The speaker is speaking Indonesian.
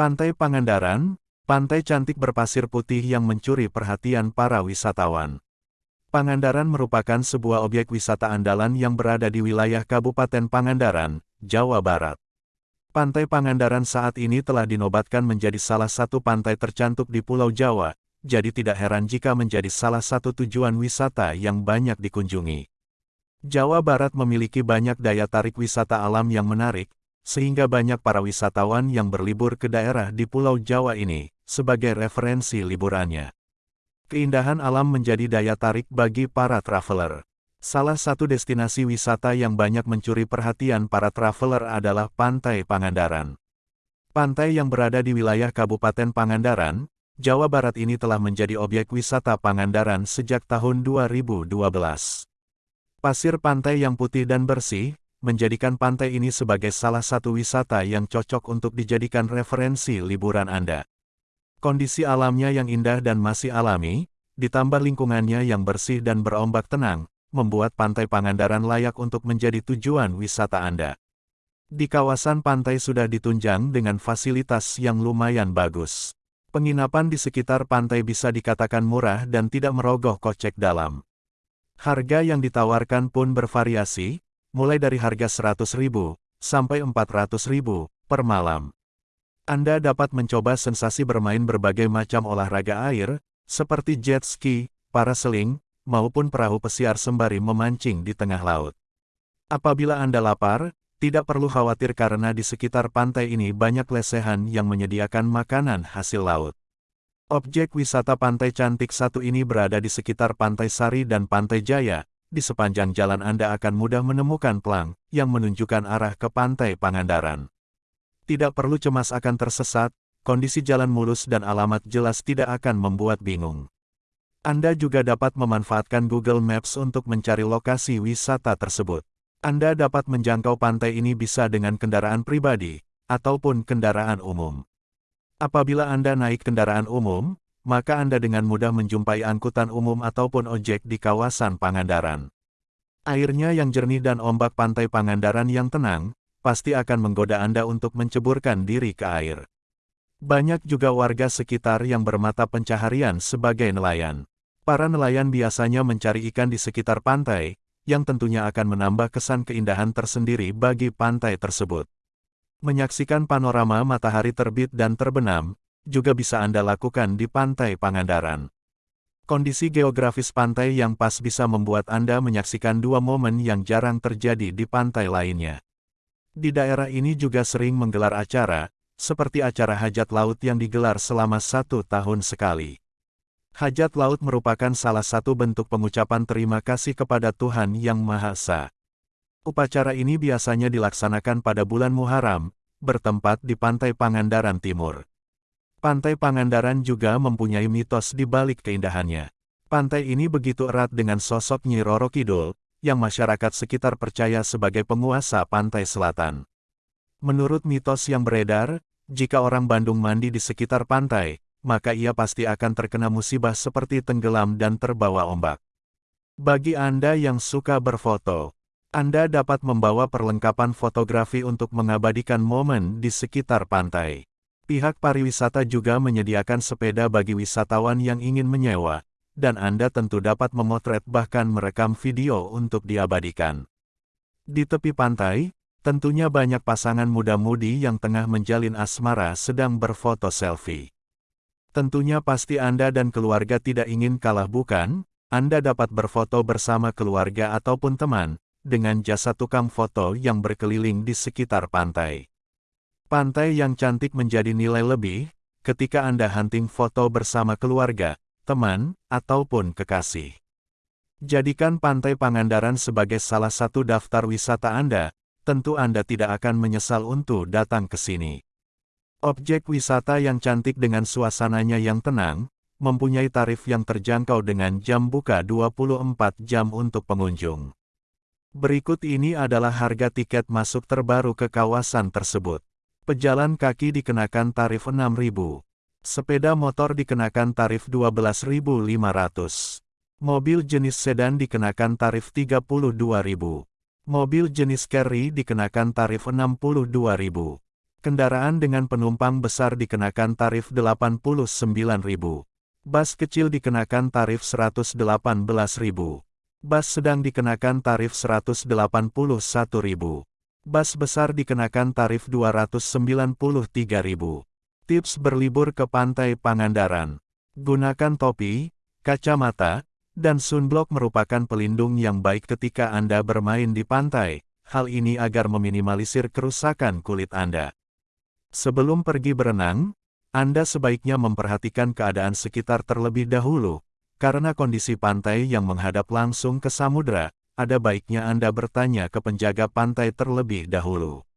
Pantai Pangandaran, pantai cantik berpasir putih yang mencuri perhatian para wisatawan. Pangandaran merupakan sebuah objek wisata andalan yang berada di wilayah Kabupaten Pangandaran, Jawa Barat. Pantai Pangandaran saat ini telah dinobatkan menjadi salah satu pantai tercantik di Pulau Jawa, jadi tidak heran jika menjadi salah satu tujuan wisata yang banyak dikunjungi. Jawa Barat memiliki banyak daya tarik wisata alam yang menarik, sehingga banyak para wisatawan yang berlibur ke daerah di Pulau Jawa ini, sebagai referensi liburannya. Keindahan alam menjadi daya tarik bagi para traveler. Salah satu destinasi wisata yang banyak mencuri perhatian para traveler adalah Pantai Pangandaran. Pantai yang berada di wilayah Kabupaten Pangandaran, Jawa Barat ini telah menjadi objek wisata Pangandaran sejak tahun 2012. Pasir pantai yang putih dan bersih, menjadikan pantai ini sebagai salah satu wisata yang cocok untuk dijadikan referensi liburan Anda. Kondisi alamnya yang indah dan masih alami, ditambah lingkungannya yang bersih dan berombak tenang, membuat Pantai Pangandaran layak untuk menjadi tujuan wisata Anda. Di kawasan pantai sudah ditunjang dengan fasilitas yang lumayan bagus. Penginapan di sekitar pantai bisa dikatakan murah dan tidak merogoh kocek dalam. Harga yang ditawarkan pun bervariasi, mulai dari harga 100.000 sampai 400.000 per malam. Anda dapat mencoba sensasi bermain berbagai macam olahraga air, seperti jet ski, parasailing, maupun perahu pesiar sembari memancing di tengah laut. Apabila Anda lapar, tidak perlu khawatir karena di sekitar pantai ini banyak lesehan yang menyediakan makanan hasil laut. Objek wisata pantai cantik satu ini berada di sekitar Pantai Sari dan Pantai Jaya. Di sepanjang jalan Anda akan mudah menemukan pelang yang menunjukkan arah ke Pantai Pangandaran. Tidak perlu cemas akan tersesat, kondisi jalan mulus dan alamat jelas tidak akan membuat bingung. Anda juga dapat memanfaatkan Google Maps untuk mencari lokasi wisata tersebut. Anda dapat menjangkau pantai ini bisa dengan kendaraan pribadi, ataupun kendaraan umum. Apabila Anda naik kendaraan umum, maka Anda dengan mudah menjumpai angkutan umum ataupun ojek di kawasan Pangandaran. Airnya yang jernih dan ombak pantai Pangandaran yang tenang, pasti akan menggoda Anda untuk menceburkan diri ke air. Banyak juga warga sekitar yang bermata pencaharian sebagai nelayan. Para nelayan biasanya mencari ikan di sekitar pantai, yang tentunya akan menambah kesan keindahan tersendiri bagi pantai tersebut. Menyaksikan panorama matahari terbit dan terbenam, juga bisa Anda lakukan di Pantai Pangandaran. Kondisi geografis pantai yang pas bisa membuat Anda menyaksikan dua momen yang jarang terjadi di pantai lainnya. Di daerah ini juga sering menggelar acara, seperti acara hajat laut yang digelar selama satu tahun sekali. Hajat laut merupakan salah satu bentuk pengucapan terima kasih kepada Tuhan Yang Maha Esa. Upacara ini biasanya dilaksanakan pada bulan Muharram, bertempat di Pantai Pangandaran Timur. Pantai Pangandaran juga mempunyai mitos di balik keindahannya. Pantai ini begitu erat dengan sosok Nyi Roro Kidul, yang masyarakat sekitar percaya sebagai penguasa pantai selatan. Menurut mitos yang beredar, jika orang Bandung mandi di sekitar pantai, maka ia pasti akan terkena musibah seperti tenggelam dan terbawa ombak. Bagi Anda yang suka berfoto, Anda dapat membawa perlengkapan fotografi untuk mengabadikan momen di sekitar pantai. Pihak pariwisata juga menyediakan sepeda bagi wisatawan yang ingin menyewa, dan Anda tentu dapat memotret bahkan merekam video untuk diabadikan. Di tepi pantai, tentunya banyak pasangan muda-mudi yang tengah menjalin asmara sedang berfoto selfie. Tentunya pasti Anda dan keluarga tidak ingin kalah bukan? Anda dapat berfoto bersama keluarga ataupun teman, dengan jasa tukang foto yang berkeliling di sekitar pantai. Pantai yang cantik menjadi nilai lebih, ketika Anda hunting foto bersama keluarga, teman, ataupun kekasih. Jadikan Pantai Pangandaran sebagai salah satu daftar wisata Anda, tentu Anda tidak akan menyesal untuk datang ke sini. Objek wisata yang cantik dengan suasananya yang tenang, mempunyai tarif yang terjangkau dengan jam buka 24 jam untuk pengunjung. Berikut ini adalah harga tiket masuk terbaru ke kawasan tersebut. Pejalan kaki dikenakan tarif 6.000. Sepeda motor dikenakan tarif 12.500. Mobil jenis sedan dikenakan tarif 32.000. Mobil jenis carry dikenakan tarif 62.000. Kendaraan dengan penumpang besar dikenakan tarif Rp89.000. Bus kecil dikenakan tarif Rp118.000. Bus sedang dikenakan tarif Rp181.000. Bus besar dikenakan tarif Rp293.000. Tips berlibur ke Pantai Pangandaran. Gunakan topi, kacamata, dan sunblock merupakan pelindung yang baik ketika Anda bermain di pantai. Hal ini agar meminimalisir kerusakan kulit Anda. Sebelum pergi berenang, Anda sebaiknya memperhatikan keadaan sekitar terlebih dahulu, karena kondisi pantai yang menghadap langsung ke samudera, ada baiknya Anda bertanya ke penjaga pantai terlebih dahulu.